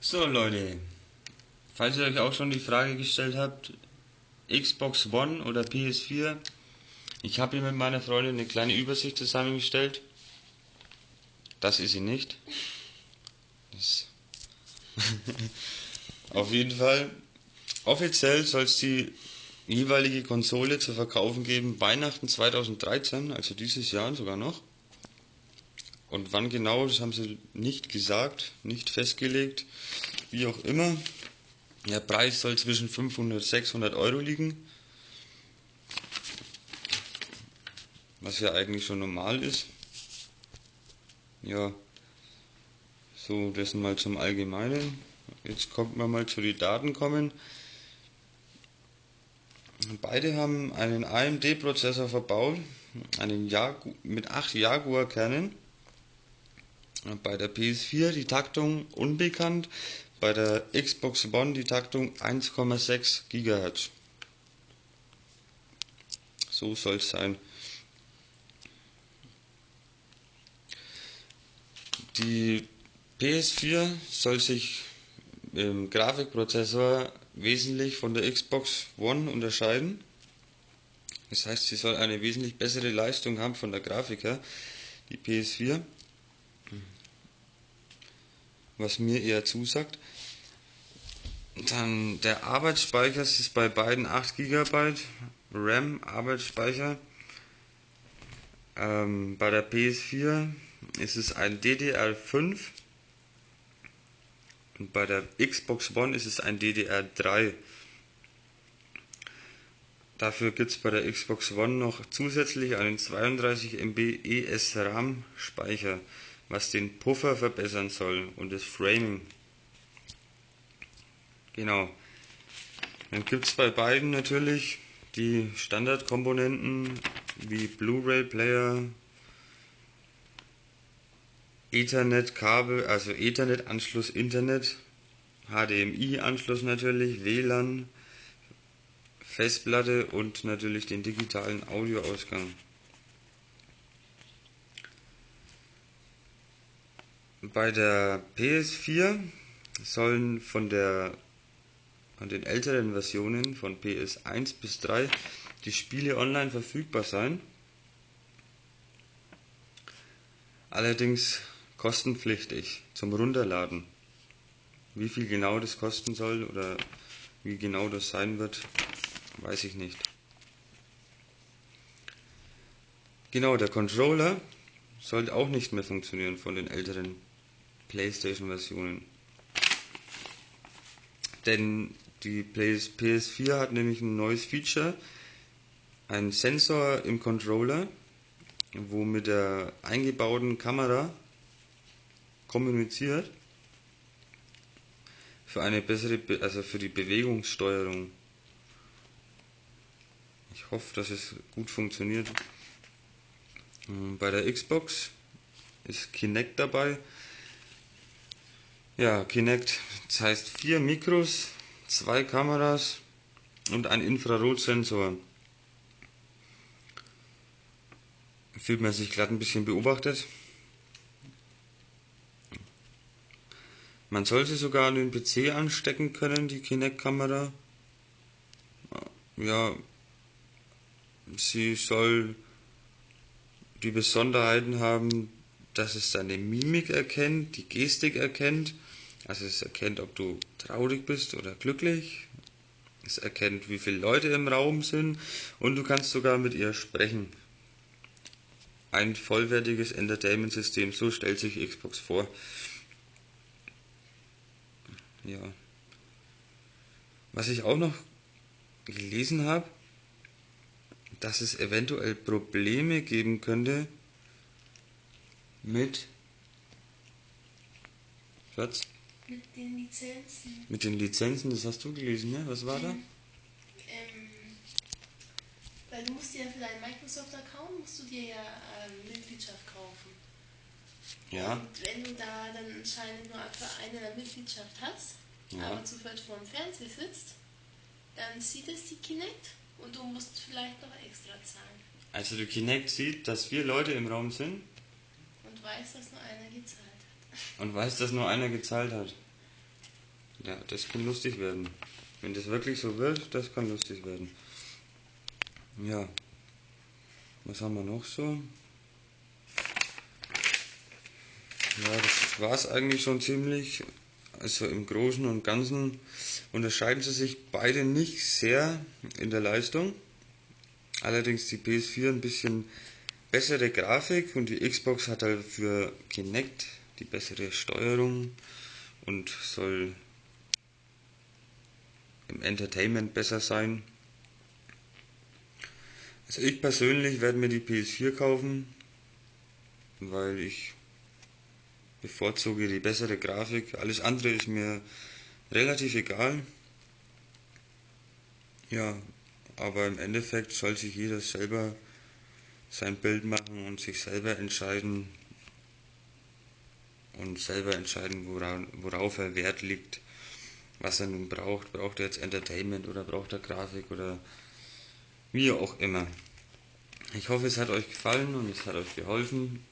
So Leute, falls ihr euch auch schon die Frage gestellt habt, Xbox One oder PS4, ich habe hier mit meiner Freundin eine kleine Übersicht zusammengestellt. Das ist sie nicht. Auf jeden Fall, offiziell soll es die jeweilige Konsole zu verkaufen geben, Weihnachten 2013, also dieses Jahr sogar noch. Und wann genau, das haben sie nicht gesagt, nicht festgelegt, wie auch immer. Der Preis soll zwischen 500 und 600 Euro liegen. Was ja eigentlich schon normal ist. Ja, so, das mal zum Allgemeinen. Jetzt kommt man mal zu den Daten kommen. Beide haben einen AMD-Prozessor verbaut, einen Jagu mit 8 Jaguar-Kernen. Bei der PS4 die Taktung unbekannt, bei der Xbox One die Taktung 1,6 GHz. So soll es sein. Die PS4 soll sich im Grafikprozessor wesentlich von der Xbox One unterscheiden. Das heißt, sie soll eine wesentlich bessere Leistung haben von der Grafik her, die PS4. Was mir eher zusagt. Dann der Arbeitsspeicher ist bei beiden 8 GB RAM Arbeitsspeicher. Ähm, bei der PS4 ist es ein DDR5 und bei der Xbox One ist es ein DDR3. Dafür gibt es bei der Xbox One noch zusätzlich einen 32 MB ESRAM Speicher, was den Puffer verbessern soll und das Framing. Genau. Dann gibt es bei beiden natürlich die Standardkomponenten wie Blu-ray Player, Ethernet-Kabel, also Ethernet-Anschluss Internet, HDMI-Anschluss natürlich, WLAN, Festplatte und natürlich den digitalen Audioausgang. Bei der PS4 sollen von der an den älteren Versionen von PS1 bis 3 die Spiele online verfügbar sein. Allerdings kostenpflichtig zum Runterladen. Wie viel genau das kosten soll oder wie genau das sein wird, weiß ich nicht. Genau, der Controller sollte auch nicht mehr funktionieren von den älteren PlayStation-Versionen. Denn die PS4 hat nämlich ein neues Feature, einen Sensor im Controller, wo mit der eingebauten Kamera kommuniziert für eine bessere, Be also für die Bewegungssteuerung. Ich hoffe, dass es gut funktioniert. Ähm, bei der Xbox ist Kinect dabei. Ja, Kinect, das heißt vier Mikros, zwei Kameras und ein Infrarotsensor. Fühlt man sich glatt ein bisschen beobachtet. Man sollte sogar an den PC anstecken können, die Kinect-Kamera. Ja, sie soll die Besonderheiten haben, dass es deine Mimik erkennt, die Gestik erkennt. Also es erkennt, ob du traurig bist oder glücklich. Es erkennt, wie viele Leute im Raum sind und du kannst sogar mit ihr sprechen. Ein vollwertiges Entertainment-System, so stellt sich Xbox vor ja. Was ich auch noch gelesen habe, dass es eventuell Probleme geben könnte mit Schatz? Mit den Lizenzen. Mit den Lizenzen, das hast du gelesen, ne? Was war da? Ähm, weil du musst dir ja für deinen Microsoft-Account musst du dir ja ähm, Mitgliedschaft kaufen. Ja. Und wenn du da dann anscheinend nur einfach eine Mitgliedschaft hast, ja. aber zufällig vor dem Fernseher sitzt, dann sieht es die Kinect und du musst vielleicht noch extra zahlen. Also die Kinect sieht, dass vier Leute im Raum sind? Und weiß, dass nur einer gezahlt hat. Und weiß, dass nur einer gezahlt hat. Ja, das kann lustig werden. Wenn das wirklich so wird, das kann lustig werden. Ja. Was haben wir noch so? Ja, das war es eigentlich schon ziemlich. Also im Großen und Ganzen unterscheiden sie sich beide nicht sehr in der Leistung. Allerdings die PS4 ein bisschen bessere Grafik und die Xbox hat halt für Kinect die bessere Steuerung und soll im Entertainment besser sein. Also ich persönlich werde mir die PS4 kaufen, weil ich bevorzuge die bessere Grafik. Alles andere ist mir relativ egal. Ja, aber im Endeffekt soll sich jeder selber sein Bild machen und sich selber entscheiden und selber entscheiden, worauf, er Wert liegt, was er nun braucht. Braucht er jetzt Entertainment oder braucht er Grafik oder wie auch immer. Ich hoffe, es hat euch gefallen und es hat euch geholfen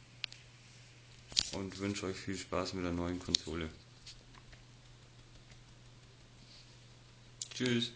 und wünsche euch viel Spaß mit der neuen Konsole. Tschüss.